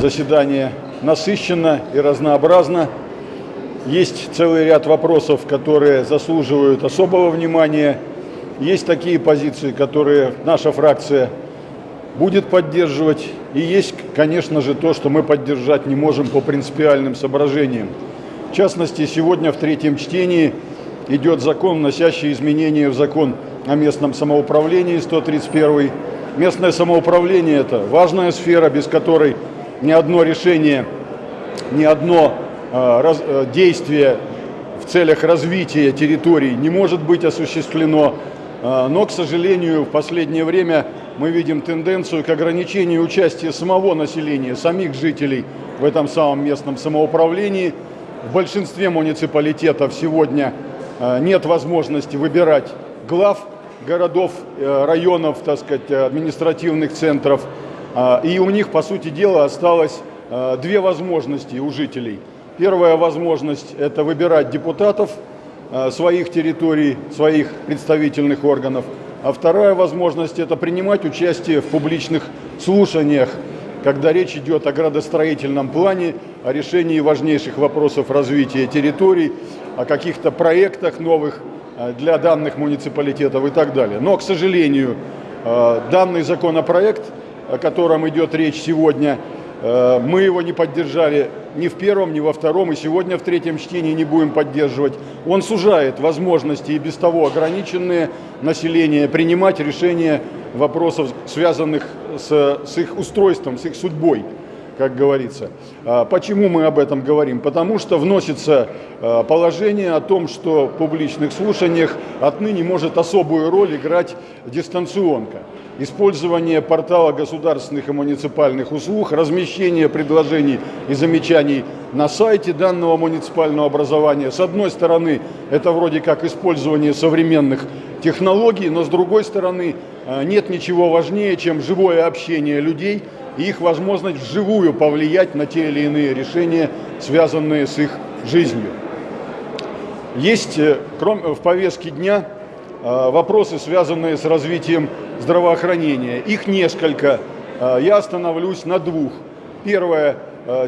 заседание насыщенно и разнообразно. Есть целый ряд вопросов, которые заслуживают особого внимания. Есть такие позиции, которые наша фракция будет поддерживать. И есть, конечно же, то, что мы поддержать не можем по принципиальным соображениям. В частности, сегодня в третьем чтении идет закон, вносящий изменения в закон о местном самоуправлении 131. Местное самоуправление – это важная сфера, без которой ни одно решение, ни одно э, раз, э, действие в целях развития территорий не может быть осуществлено. Э, но, к сожалению, в последнее время мы видим тенденцию к ограничению участия самого населения, самих жителей в этом самом местном самоуправлении. В большинстве муниципалитетов сегодня нет возможности выбирать глав городов, районов, так сказать, административных центров. А, и у них, по сути дела, осталось а, две возможности у жителей. Первая возможность – это выбирать депутатов а, своих территорий, своих представительных органов. А вторая возможность – это принимать участие в публичных слушаниях, когда речь идет о градостроительном плане, о решении важнейших вопросов развития территорий, о каких-то проектах новых для данных муниципалитетов и так далее. Но, к сожалению, данный законопроект – о котором идет речь сегодня, э, мы его не поддержали ни в первом, ни во втором, и сегодня в третьем чтении не будем поддерживать. Он сужает возможности и без того ограниченные населения принимать решения вопросов, связанных с, с их устройством, с их судьбой как говорится. А почему мы об этом говорим? Потому что вносится а, положение о том, что в публичных слушаниях отныне может особую роль играть дистанционка. Использование портала государственных и муниципальных услуг, размещение предложений и замечаний на сайте данного муниципального образования. С одной стороны, это вроде как использование современных технологий, но с другой стороны, а, нет ничего важнее, чем живое общение людей – и их возможность вживую повлиять на те или иные решения, связанные с их жизнью. Есть э, в повестке дня э, вопросы, связанные с развитием здравоохранения. Их несколько. Э, я остановлюсь на двух. Первое.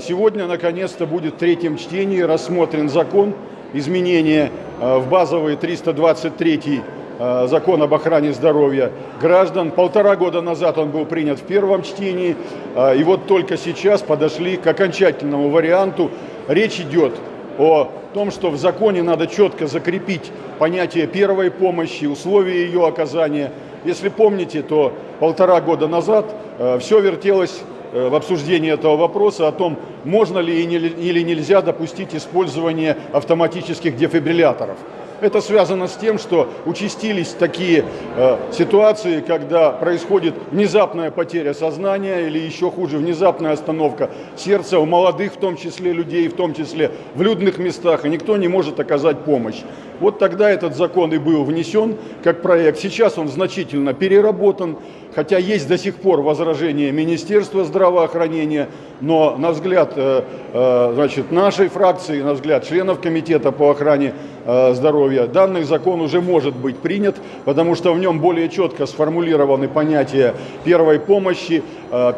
Сегодня, наконец-то, будет в третьем чтении рассмотрен закон изменения в базовый 323 Э, закон об охране здоровья граждан. Полтора года назад он был принят в первом чтении, и вот только сейчас подошли к окончательному варианту. Речь идет о том, что в законе надо четко закрепить понятие первой помощи, условия ее оказания. Если помните, то полтора года назад э, все вертелось в обсуждении этого вопроса о том, можно ли или нельзя допустить использование автоматических дефибрилляторов. Это связано с тем, что участились такие э, ситуации, когда происходит внезапная потеря сознания или еще хуже, внезапная остановка сердца у молодых, в том числе людей, в том числе в людных местах, и никто не может оказать помощь. Вот тогда этот закон и был внесен как проект. Сейчас он значительно переработан, хотя есть до сих пор возражения Министерства здравоохранения, но на взгляд э, э, значит, нашей фракции, на взгляд членов Комитета по охране здоровья, данный закон уже может быть принят, потому что в нем более четко сформулированы понятия первой помощи,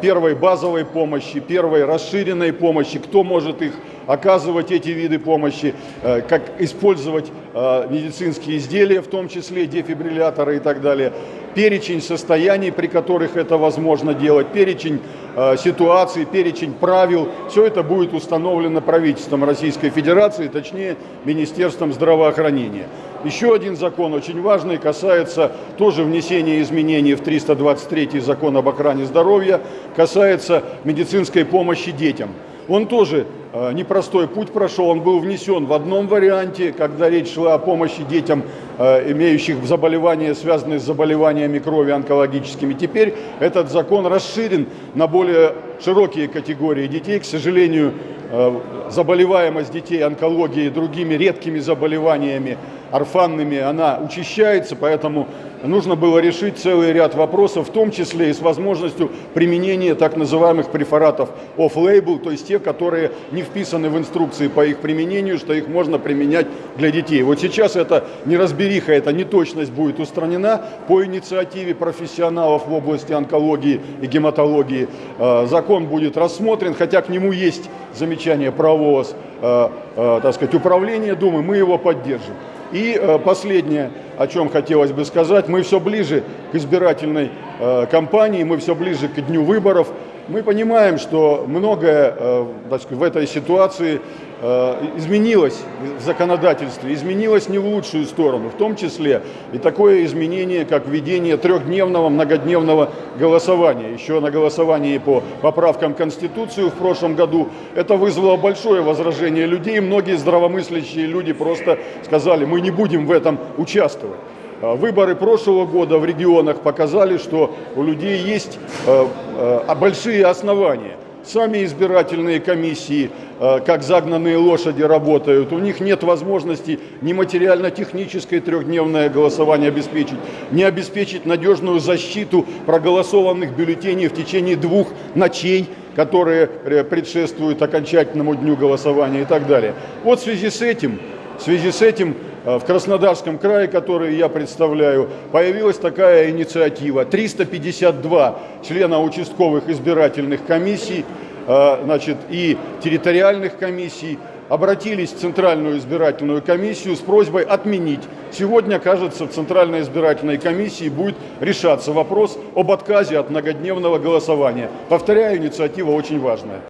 первой базовой помощи, первой расширенной помощи, кто может их оказывать эти виды помощи, как использовать медицинские изделия, в том числе дефибрилляторы и так далее перечень состояний, при которых это возможно делать, перечень э, ситуаций, перечень правил. Все это будет установлено правительством Российской Федерации, точнее Министерством здравоохранения. Еще один закон очень важный, касается тоже внесения изменений в 323 закон об охране здоровья, касается медицинской помощи детям. Он тоже непростой путь прошел, он был внесен в одном варианте, когда речь шла о помощи детям, э, имеющих заболевания, связанные с заболеваниями крови онкологическими. Теперь этот закон расширен на более широкие категории детей. К сожалению, э, заболеваемость детей онкологией и другими редкими заболеваниями орфанными, она учащается, поэтому нужно было решить целый ряд вопросов, в том числе и с возможностью применения так называемых препаратов off-label, то есть те, которые не вписаны в инструкции по их применению, что их можно применять для детей. Вот сейчас это неразбериха, эта неточность будет устранена по инициативе профессионалов в области онкологии и гематологии. Э, закон будет рассмотрен, хотя к нему есть замечание правового э, э, так сказать, управления Думы, мы его поддержим. И э, последнее, о чем хотелось бы сказать, мы все ближе к избирательной э, кампании, мы все ближе к дню выборов. Мы понимаем, что многое э, так сказать, в этой ситуации изменилось в законодательстве, изменилось не в лучшую сторону, в том числе и такое изменение, как введение трехдневного, многодневного голосования. Еще на голосовании по поправкам Конституции в прошлом году это вызвало большое возражение людей. Многие здравомыслящие люди просто сказали, мы не будем в этом участвовать. Э, выборы прошлого года в регионах показали, что у людей есть э, большие основания Сами избирательные комиссии, э, как загнанные лошади, работают. У них нет возможности ни материально-техническое трехдневное голосование обеспечить, ни обеспечить надежную защиту проголосованных бюллетеней в течение двух ночей, которые э, предшествуют окончательному дню голосования и так далее. Вот в связи с этим, в связи с этим в Краснодарском крае, который я представляю, появилась такая инициатива. 352 члена участковых избирательных комиссий э, значит, и территориальных комиссий обратились в Центральную избирательную комиссию с просьбой отменить. Сегодня, кажется, в Центральной избирательной комиссии будет решаться вопрос об отказе от многодневного голосования. Повторяю, инициатива очень важная.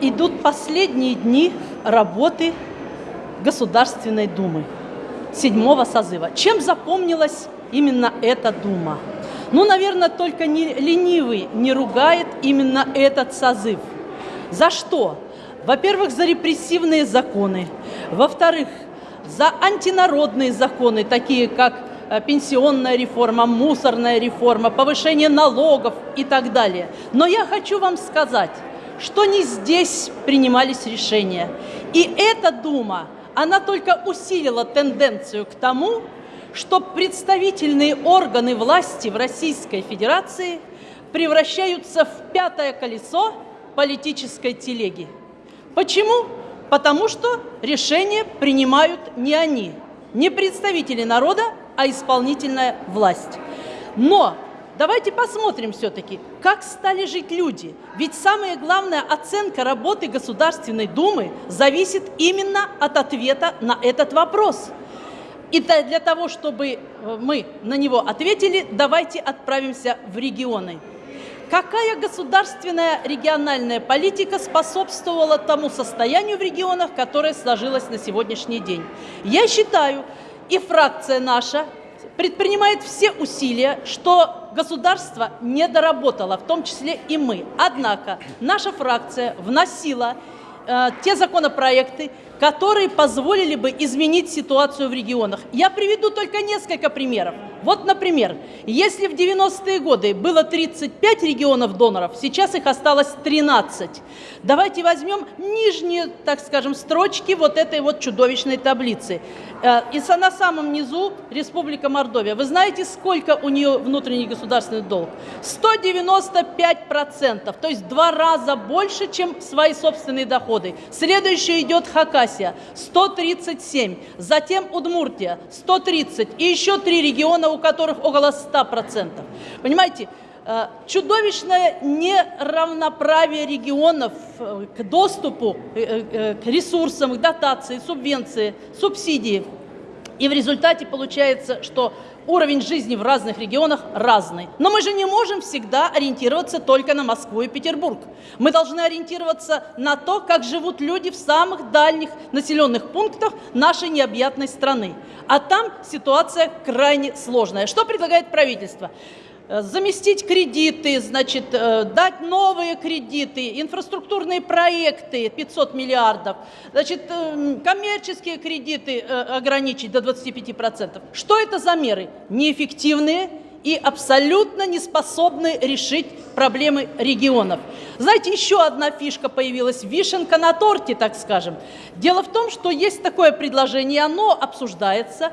Идут последние дни работы Государственной Думы седьмого созыва. Чем запомнилась именно эта дума? Ну, наверное, только не ленивый не ругает именно этот созыв. За что? Во-первых, за репрессивные законы. Во-вторых, за антинародные законы, такие как э, пенсионная реформа, мусорная реформа, повышение налогов и так далее. Но я хочу вам сказать, что не здесь принимались решения. И эта Дума она только усилила тенденцию к тому, что представительные органы власти в Российской Федерации превращаются в пятое колесо политической телеги. Почему? Потому что решения принимают не они, не представители народа, а исполнительная власть. Но Давайте посмотрим все-таки, как стали жить люди. Ведь самая главная оценка работы Государственной Думы зависит именно от ответа на этот вопрос. И для того, чтобы э, мы на него ответили, давайте отправимся в регионы. Какая государственная региональная политика способствовала тому состоянию в регионах, которое сложилось на сегодняшний день? Я считаю, и фракция наша предпринимает все усилия, что государство не доработало, в том числе и мы. Однако наша фракция вносила э, те законопроекты, которые позволили бы изменить ситуацию в регионах. Я приведу только несколько примеров. Вот, например, если в 90-е годы было 35 регионов доноров, сейчас их осталось 13. Давайте возьмем нижние, так скажем, строчки вот этой вот чудовищной таблицы. Э, и на самом низу Республика Мордовия. Вы знаете, сколько у нее внутренний государственный долг? 195%, то есть два раза больше, чем свои собственные доходы. Следующий идет Хакасия, 137, затем Удмуртия, 130, и еще три региона, у которых около 100%. Понимаете, э, чудовищное неравноправие регионов э, к доступу э, к ресурсам, к дотации, субвенции, субсидии. И в результате получается, что уровень жизни в разных регионах разный. Но мы же не можем всегда ориентироваться только на Москву и Петербург. Мы должны ориентироваться на то, как живут люди в самых дальних населенных пунктах нашей необъятной страны. А там ситуация крайне сложная. Что предлагает правительство? Э, заместить кредиты, значит, э, дать новые кредиты, инфраструктурные проекты 500 миллиардов, значит, э, коммерческие кредиты ограничить до 25%. Что это за меры? Неэффективные и абсолютно не способны решить проблемы регионов. Знаете, еще одна фишка появилась, вишенка на торте, так скажем. Дело в том, что есть такое предложение, оно обсуждается,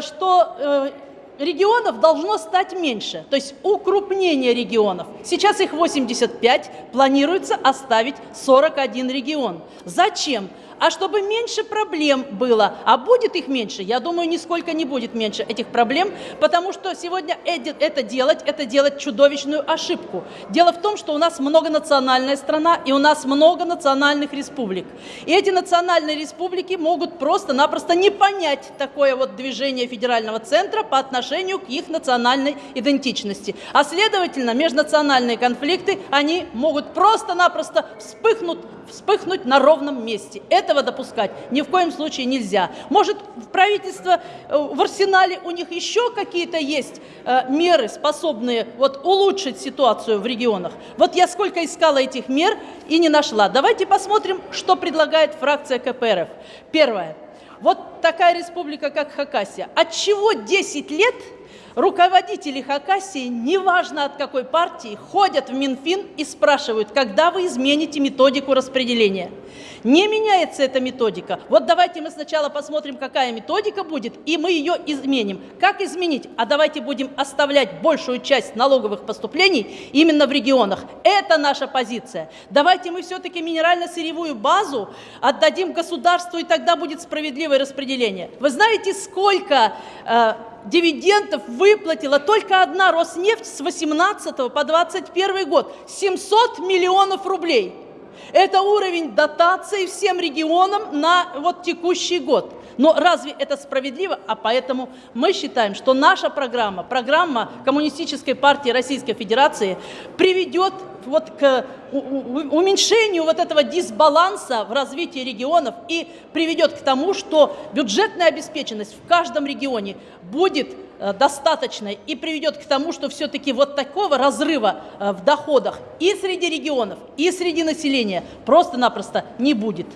что регионов должно стать меньше, то есть укрупнение регионов. Сейчас их 85, планируется оставить 41 регион. Зачем? А чтобы меньше проблем было. А будет их меньше? Я думаю, нисколько не будет меньше этих проблем, потому что сегодня это делать, это делать чудовищную ошибку. Дело в том, что у нас многонациональная страна, и у нас много национальных республик. И эти национальные республики могут просто-напросто не понять такое вот движение федерального центра по отношению к их национальной идентичности. А следовательно, межнациональные конфликты, они могут просто-напросто вспыхнуть вспыхнуть на ровном месте. Этого допускать ни в коем случае нельзя. Может, в правительство, э, в арсенале у них еще какие-то есть э, меры, способные вот, улучшить ситуацию в регионах. Вот я сколько искала этих мер и не нашла. Давайте посмотрим, что предлагает фракция КПРФ. Первое. Вот такая республика, как Хакасия. От чего 10 лет Руководители Хакасии, неважно от какой партии, ходят в Минфин и спрашивают, когда вы измените методику распределения. Не меняется эта методика. Вот давайте мы сначала посмотрим, какая методика будет, и мы ее изменим. Как изменить? А давайте будем оставлять большую часть налоговых поступлений именно в регионах. Это наша позиция. Давайте мы все-таки минерально-сырьевую базу отдадим государству, и тогда будет справедливое распределение. Вы знаете, сколько э, дивидендов выплатила только одна Роснефть с 18 по 21 год. 700 миллионов рублей. Это уровень дотации всем регионам на вот текущий год. Но разве это справедливо? А поэтому мы считаем, что наша программа, программа Коммунистической партии Российской Федерации приведет вот к уменьшению вот этого дисбаланса в развитии регионов и приведет к тому, что бюджетная обеспеченность в каждом регионе будет э, достаточной и приведет к тому, что все-таки вот такого разрыва э, в доходах и среди регионов, и среди населения просто-напросто не будет.